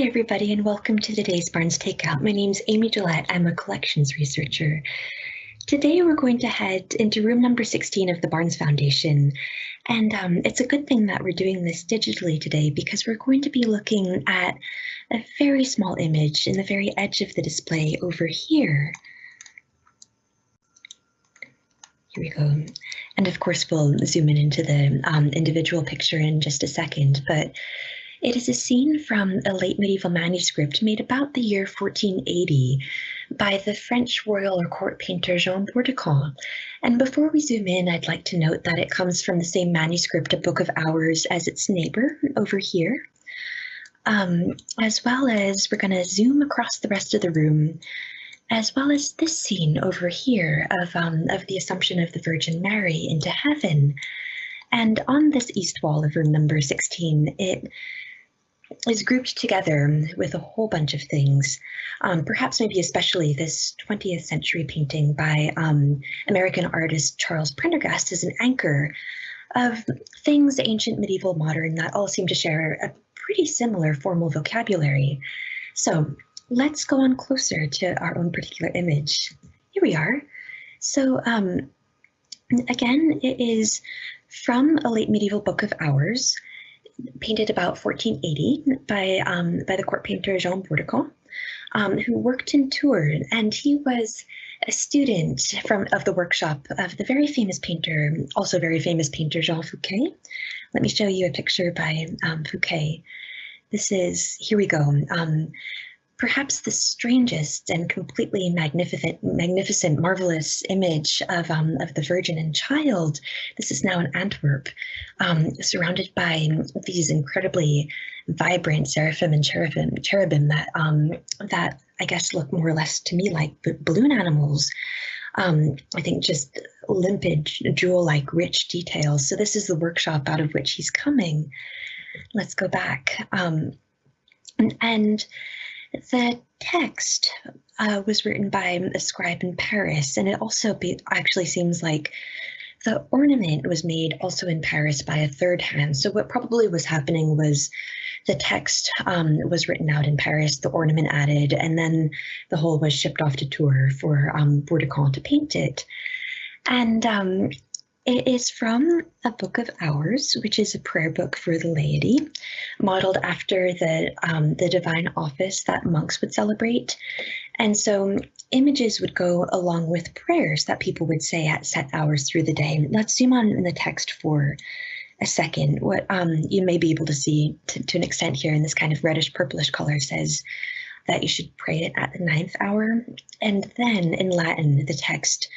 Hi, everybody, and welcome to today's Barnes Takeout. My name's Amy Gillette. I'm a collections researcher. Today, we're going to head into room number 16 of the Barnes Foundation. And um, it's a good thing that we're doing this digitally today because we're going to be looking at a very small image in the very edge of the display over here. Here we go. And of course, we'll zoom in into the um, individual picture in just a second. But it is a scene from a late medieval manuscript made about the year 1480 by the French royal or court painter Jean Bourdichon. And before we zoom in, I'd like to note that it comes from the same manuscript, A Book of Hours, as its neighbor over here. Um, as well as we're going to zoom across the rest of the room, as well as this scene over here of, um, of the Assumption of the Virgin Mary into heaven. And on this east wall of room number 16, it is grouped together with a whole bunch of things. Um, perhaps maybe especially this 20th century painting by um, American artist Charles Prendergast is an anchor of things ancient, medieval, modern that all seem to share a pretty similar formal vocabulary. So let's go on closer to our own particular image. Here we are. So um, again, it is from a late medieval book of hours painted about 1480 by, um, by the court painter Jean Bourdichon, um, who worked in Tours, and he was a student from of the workshop of the very famous painter, also very famous painter Jean Fouquet. Let me show you a picture by um, Fouquet. This is, here we go. Perhaps the strangest and completely magnificent, magnificent, marvelous image of, um, of the Virgin and Child. This is now in Antwerp, um, surrounded by these incredibly vibrant seraphim and cherubim, cherubim that um, that I guess look more or less to me like balloon animals. Um, I think just limpid, jewel-like, rich details. So this is the workshop out of which he's coming. Let's go back. Um, and, and the text uh, was written by a scribe in Paris, and it also be, actually seems like the ornament was made also in Paris by a third hand. So what probably was happening was the text um, was written out in Paris, the ornament added, and then the whole was shipped off to Tours for um, to paint it. And um, it is from a book of hours, which is a prayer book for the laity, modeled after the um, the divine office that monks would celebrate. And so images would go along with prayers that people would say at set hours through the day. Let's zoom on in the text for a second. What um, you may be able to see to, to an extent here in this kind of reddish purplish color says that you should pray it at the ninth hour. And then in Latin, the text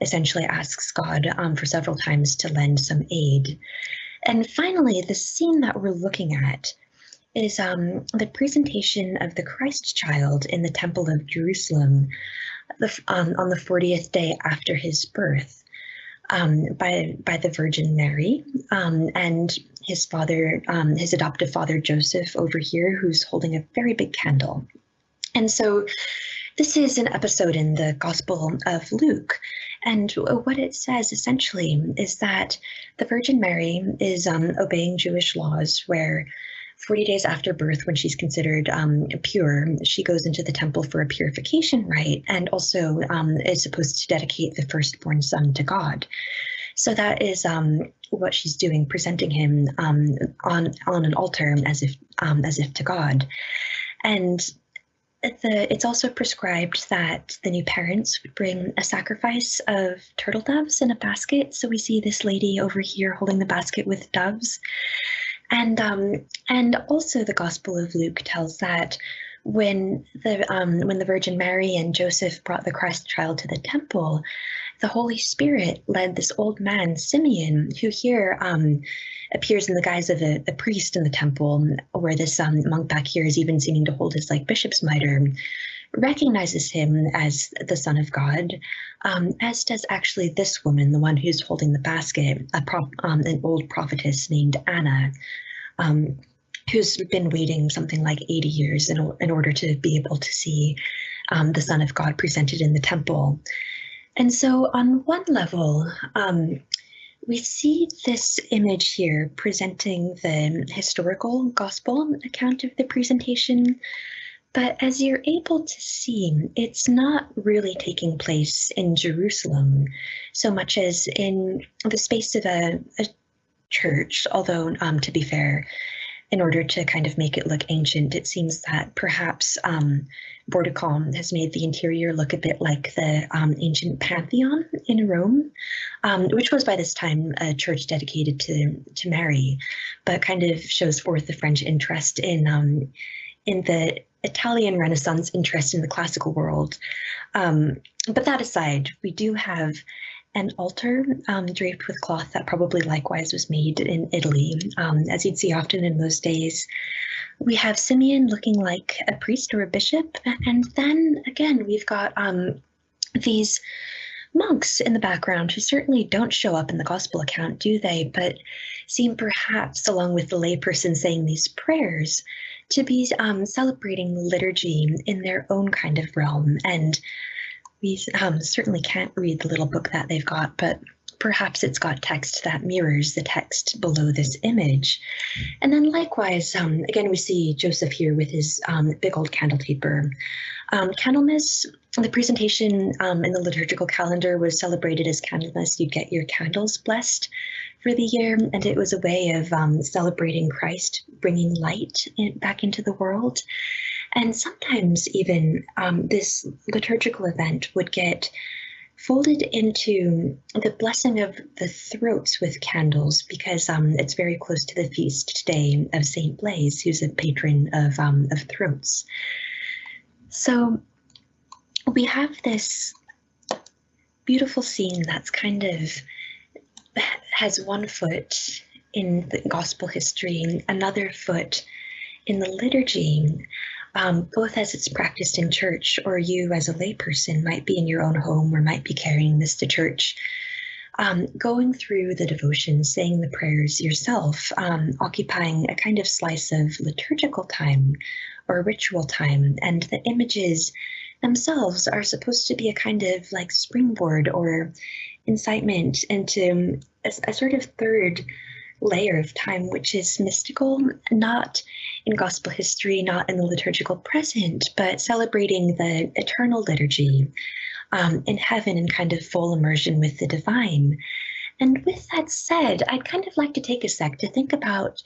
essentially asks God um, for several times to lend some aid. And finally, the scene that we're looking at is um, the presentation of the Christ child in the Temple of Jerusalem the, um, on the 40th day after his birth um, by, by the Virgin Mary um, and his father, um, his adoptive father Joseph over here, who's holding a very big candle. And so this is an episode in the Gospel of Luke. And what it says essentially is that the Virgin Mary is um, obeying Jewish laws where 40 days after birth, when she's considered um, pure, she goes into the temple for a purification rite and also um, is supposed to dedicate the firstborn son to God. So that is um, what she's doing, presenting him um, on on an altar as if um, as if to God. And the, it's also prescribed that the new parents would bring a sacrifice of turtle doves in a basket. So we see this lady over here holding the basket with doves. And um, and also the Gospel of Luke tells that when the um, when the Virgin Mary and Joseph brought the Christ child to the temple, the Holy Spirit led this old man Simeon, who here um, appears in the guise of a, a, priest in the temple, where this um, monk back here is even seeming to hold his like bishop's mitre, recognizes him as the Son of God, um, as does actually this woman, the one who's holding the basket, a um, an old prophetess named Anna. Um, who's been waiting something like 80 years in, in order to be able to see um, the Son of God presented in the temple. And so, on one level, um, we see this image here presenting the historical gospel account of the presentation, but as you're able to see, it's not really taking place in Jerusalem so much as in the space of a, a church, although um, to be fair, in order to kind of make it look ancient, it seems that perhaps um, Bourdichon has made the interior look a bit like the um, ancient Pantheon in Rome, um, which was by this time a church dedicated to to Mary, but kind of shows forth the French interest in um, in the Italian Renaissance interest in the classical world. Um, but that aside, we do have an altar um, draped with cloth that probably likewise was made in Italy, um, as you'd see often in those days. We have Simeon looking like a priest or a bishop, and then again we've got um, these monks in the background who certainly don't show up in the gospel account, do they? But seem perhaps, along with the layperson saying these prayers, to be um, celebrating liturgy in their own kind of realm and we um, certainly can't read the little book that they've got, but perhaps it's got text that mirrors the text below this image. And then likewise, um, again, we see Joseph here with his um, big old candle taper. Um, Candlemas, the presentation um, in the liturgical calendar was celebrated as Candlemas. You'd get your candles blessed for the year, and it was a way of um, celebrating Christ, bringing light in, back into the world. And sometimes even um, this liturgical event would get folded into the blessing of the throats with candles because um, it's very close to the feast day of Saint Blaise, who's a patron of, um, of throats. So we have this beautiful scene that's kind of has one foot in the gospel history, another foot in the liturgy, um, both as it's practiced in church or you as a layperson might be in your own home or might be carrying this to church. Um, going through the devotion, saying the prayers yourself, um, occupying a kind of slice of liturgical time or ritual time, and the images themselves are supposed to be a kind of like springboard or incitement into a, a sort of third layer of time, which is mystical, not in gospel history, not in the liturgical present, but celebrating the eternal liturgy um, in heaven and kind of full immersion with the divine. And with that said, I'd kind of like to take a sec to think about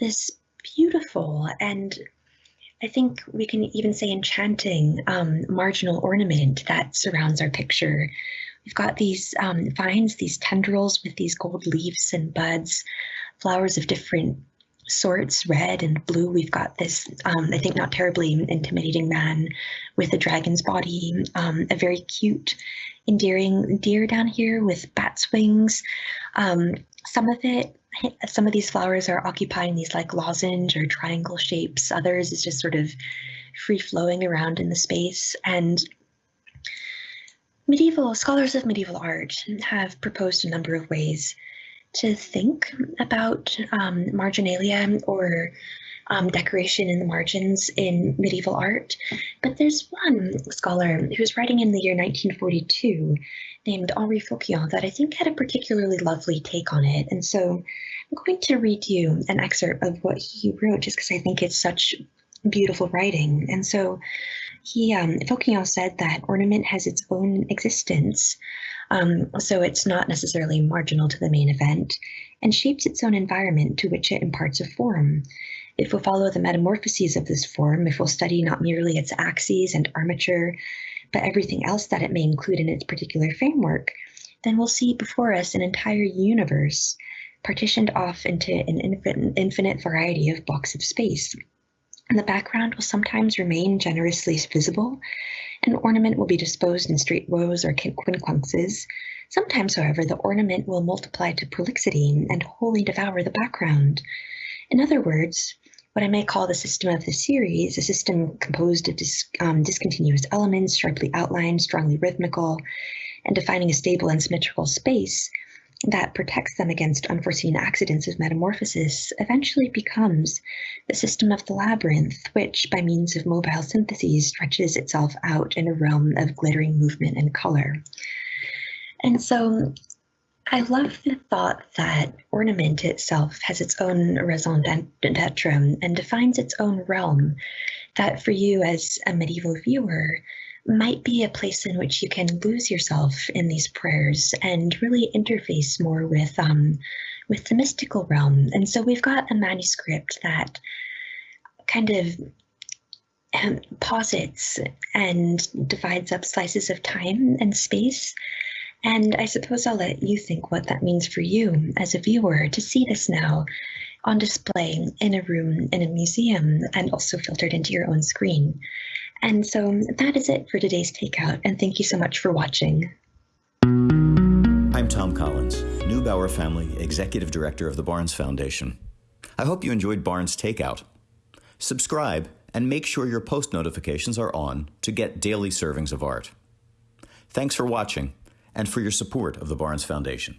this beautiful and I think we can even say enchanting um, marginal ornament that surrounds our picture. We've got these um, vines, these tendrils with these gold leaves and buds, flowers of different sorts, red and blue. We've got this, um, I think, not terribly intimidating man with a dragon's body, um, a very cute, endearing deer down here with bat's wings. Um, some of it, some of these flowers are occupying these like lozenge or triangle shapes. Others is just sort of free flowing around in the space. And medieval scholars of medieval art have proposed a number of ways to think about um, marginalia or um, decoration in the margins in medieval art. But there's one scholar who was writing in the year 1942 named Henri Focillon that I think had a particularly lovely take on it. And so I'm going to read you an excerpt of what he wrote just because I think it's such beautiful writing. And so he, um, said that ornament has its own existence um, so it's not necessarily marginal to the main event, and shapes its own environment to which it imparts a form. If we'll follow the metamorphoses of this form, if we'll study not merely its axes and armature, but everything else that it may include in its particular framework, then we'll see before us an entire universe partitioned off into an infinite variety of blocks of space. And the background will sometimes remain generously visible, an ornament will be disposed in straight rows or quincunxes. Sometimes, however, the ornament will multiply to prolixity and wholly devour the background. In other words, what I may call the system of the series, a system composed of dis, um, discontinuous elements, sharply outlined, strongly rhythmical, and defining a stable and symmetrical space, that protects them against unforeseen accidents of metamorphosis eventually becomes the system of the labyrinth, which, by means of mobile syntheses, stretches itself out in a realm of glittering movement and color. And so I love the thought that ornament itself has its own raison d'etre and defines its own realm. That for you as a medieval viewer might be a place in which you can lose yourself in these prayers and really interface more with um, with the mystical realm. And so we've got a manuscript that kind of um, posits and divides up slices of time and space and I suppose I'll let you think what that means for you as a viewer to see this now on display in a room in a museum and also filtered into your own screen. And so that is it for today's takeout. And thank you so much for watching. I'm Tom Collins, Neubauer Family Executive Director of the Barnes Foundation. I hope you enjoyed Barnes Takeout. Subscribe and make sure your post notifications are on to get daily servings of art. Thanks for watching and for your support of the Barnes Foundation.